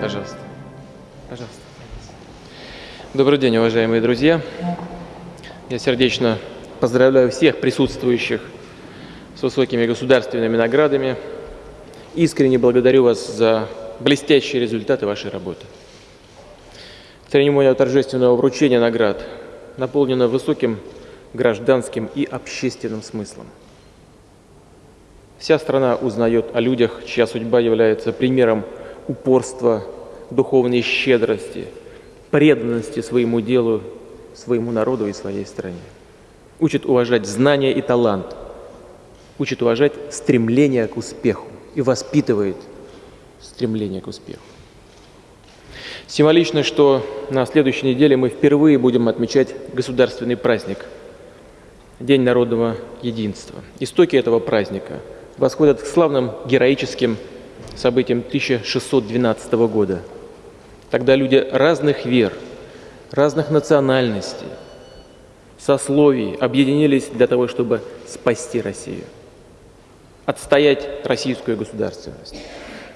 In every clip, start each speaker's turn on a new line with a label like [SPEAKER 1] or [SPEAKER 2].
[SPEAKER 1] Пожалуйста. Пожалуйста. Добрый день, уважаемые друзья. Я сердечно поздравляю всех присутствующих с высокими государственными наградами. Искренне благодарю вас за блестящие результаты вашей работы. Церемония торжественного вручения наград наполнена высоким гражданским и общественным смыслом. Вся страна узнает о людях, чья судьба является примером упорства, духовной щедрости, преданности своему делу, своему народу и своей стране. Учит уважать знания и талант, учит уважать стремление к успеху и воспитывает стремление к успеху. Символично, что на следующей неделе мы впервые будем отмечать государственный праздник – День народного единства. Истоки этого праздника восходят к славным героическим событиям 1612 года. Тогда люди разных вер, разных национальностей, сословий объединились для того, чтобы спасти Россию, отстоять российскую государственность.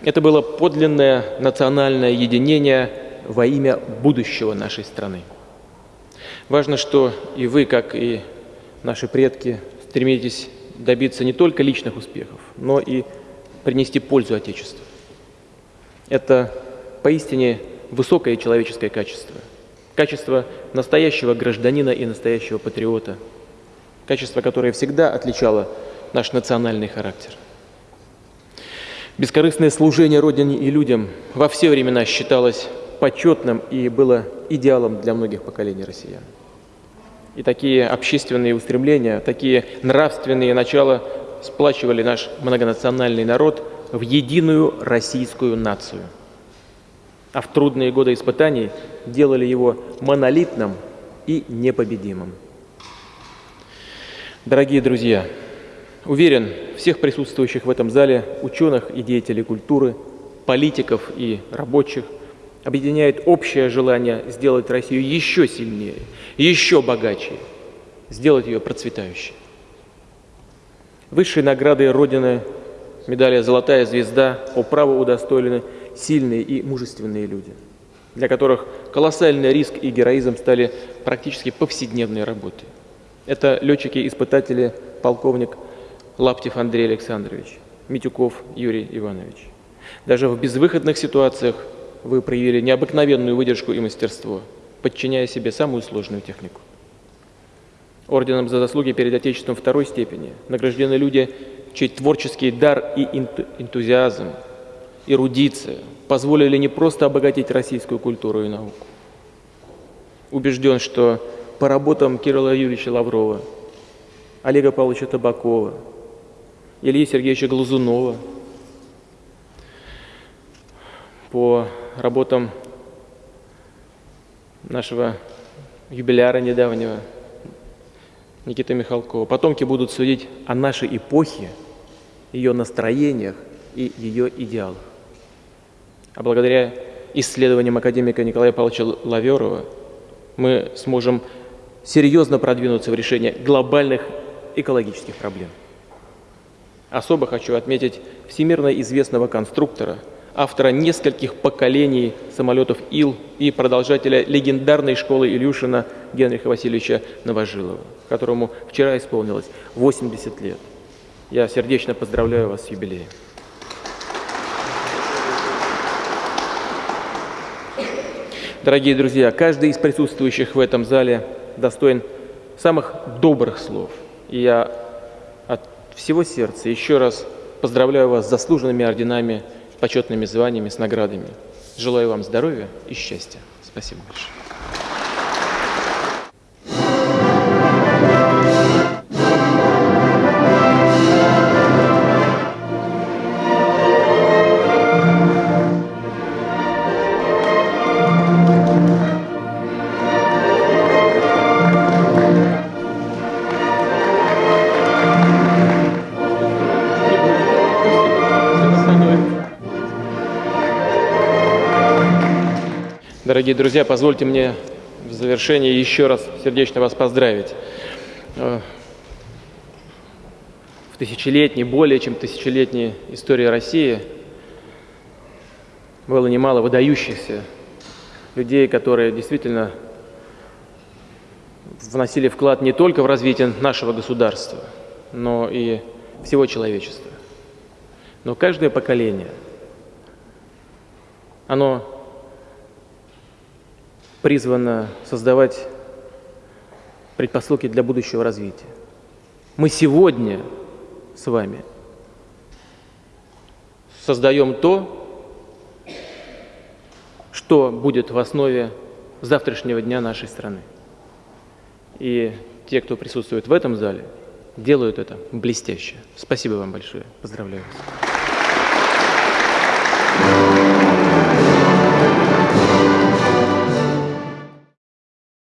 [SPEAKER 1] Это было подлинное национальное единение во имя будущего нашей страны. Важно, что и вы, как и наши предки, стремитесь добиться не только личных успехов, но и принести пользу Отечеству. Это поистине высокое человеческое качество. Качество настоящего гражданина и настоящего патриота. Качество, которое всегда отличало наш национальный характер. Бескорыстное служение Родине и людям во все времена считалось почетным и было идеалом для многих поколений россиян. И такие общественные устремления, такие нравственные начала сплачивали наш многонациональный народ в единую российскую нацию. А в трудные годы испытаний делали его монолитным и непобедимым. Дорогие друзья, Уверен, всех присутствующих в этом зале, ученых и деятелей культуры, политиков и рабочих, объединяет общее желание сделать Россию еще сильнее, еще богаче, сделать ее процветающей. Высшей наградой Родины медали «Золотая звезда» по праву удостоены сильные и мужественные люди, для которых колоссальный риск и героизм стали практически повседневной работой. Это летчики-испытатели, полковник Лаптев Андрей Александрович, Митюков Юрий Иванович. Даже в безвыходных ситуациях вы проявили необыкновенную выдержку и мастерство, подчиняя себе самую сложную технику. Орденом за заслуги перед Отечеством второй степени награждены люди, чей творческий дар и энтузиазм, эрудиция позволили не просто обогатить российскую культуру и науку. Убежден, что по работам Кирилла Юрьевича Лаврова, Олега Павловича Табакова, Ильи Сергеевича Глазунова, по работам нашего юбиляра недавнего Никиты Михалкова. Потомки будут судить о нашей эпохе, ее настроениях и ее идеалах. А благодаря исследованиям академика Николая Павловича Лаверова мы сможем серьезно продвинуться в решении глобальных экологических проблем. Особо хочу отметить всемирно известного конструктора, автора нескольких поколений самолетов Ил и продолжателя легендарной школы Илюшина Генриха Васильевича Новожилова, которому вчера исполнилось 80 лет. Я сердечно поздравляю вас с юбилеем. Дорогие друзья, каждый из присутствующих в этом зале достоин самых добрых слов. И я всего сердца еще раз поздравляю вас с заслуженными орденами, почетными званиями, с наградами. Желаю вам здоровья и счастья. Спасибо большое. Дорогие друзья, позвольте мне в завершении еще раз сердечно вас поздравить. Э, в тысячелетней, более чем тысячелетней истории России было немало выдающихся людей, которые действительно вносили вклад не только в развитие нашего государства, но и всего человечества. Но каждое поколение, оно призвано создавать предпосылки для будущего развития. Мы сегодня с вами создаем то, что будет в основе завтрашнего дня нашей страны. И те, кто присутствует в этом зале, делают это блестяще. Спасибо вам большое. Поздравляю вас.